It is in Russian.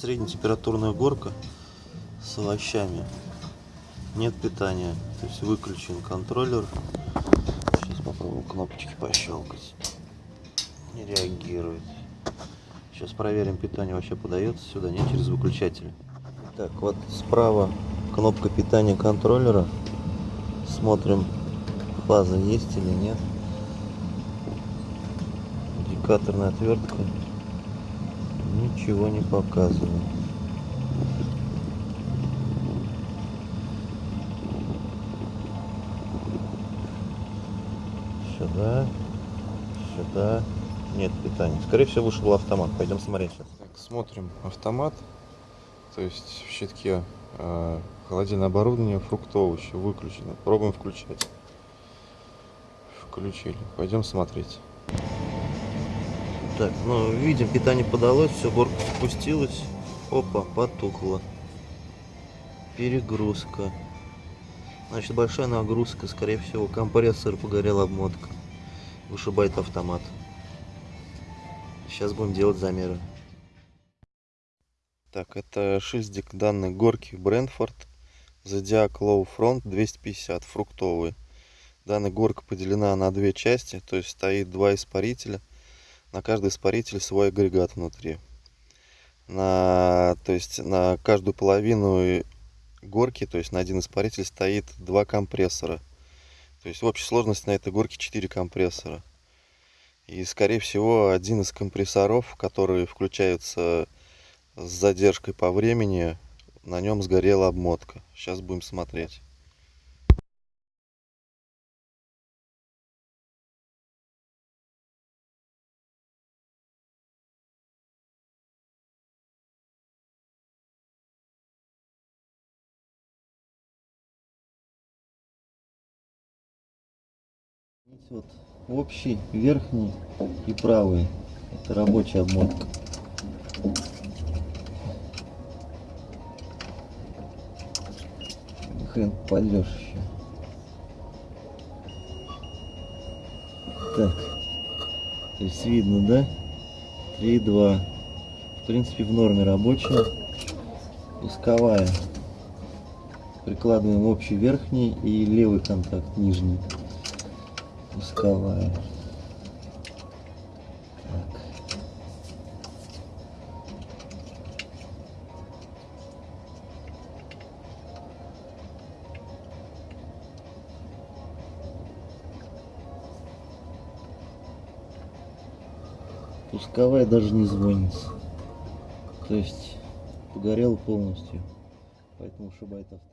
среднетемпературная горка с овощами. Нет питания, то есть выключен контроллер. Сейчас попробуем кнопочки пощелкать. Не реагирует. Сейчас проверим, питание вообще подается сюда, нет, через выключатель. Так, вот справа кнопка питания контроллера. Смотрим, фаза есть или нет. Индикаторная отвертка ничего не показывает. Сюда, сюда. Нет питания. Скорее всего, вышел автомат. Пойдем смотреть сейчас. Так, смотрим автомат. То есть в щитке э, холодильное оборудование, фрукты, овощи выключено. Пробуем включать. Включили. Пойдем смотреть. Так, ну видим, питание подалось, все, горка спустилась. Опа, потухло. Перегрузка. Значит, большая нагрузка, скорее всего, компрессор погорел обмотка. Вышибает автомат. Сейчас будем делать замеры. Так, это шильдик данной горки Брентфорд. Zodiac Low Front 250, фруктовый. Данная горка поделена на две части, то есть стоит два испарителя. На каждый испаритель свой агрегат внутри. На, то есть на каждую половину горки, то есть на один испаритель стоит два компрессора. То есть в общей сложности на этой горке 4 компрессора. И скорее всего один из компрессоров, которые включаются с задержкой по времени, на нем сгорела обмотка. Сейчас будем смотреть. Вот общий, верхний и правый. Это рабочая обмотка. Хрен пойдешь еще. Так. То есть видно, да? 3,2. В принципе, в норме рабочая. Пусковая. Прикладываем общий верхний и левый контакт нижний пусковая. Так. Пусковая даже не звонится. То есть погорел полностью. Поэтому ушибает авто.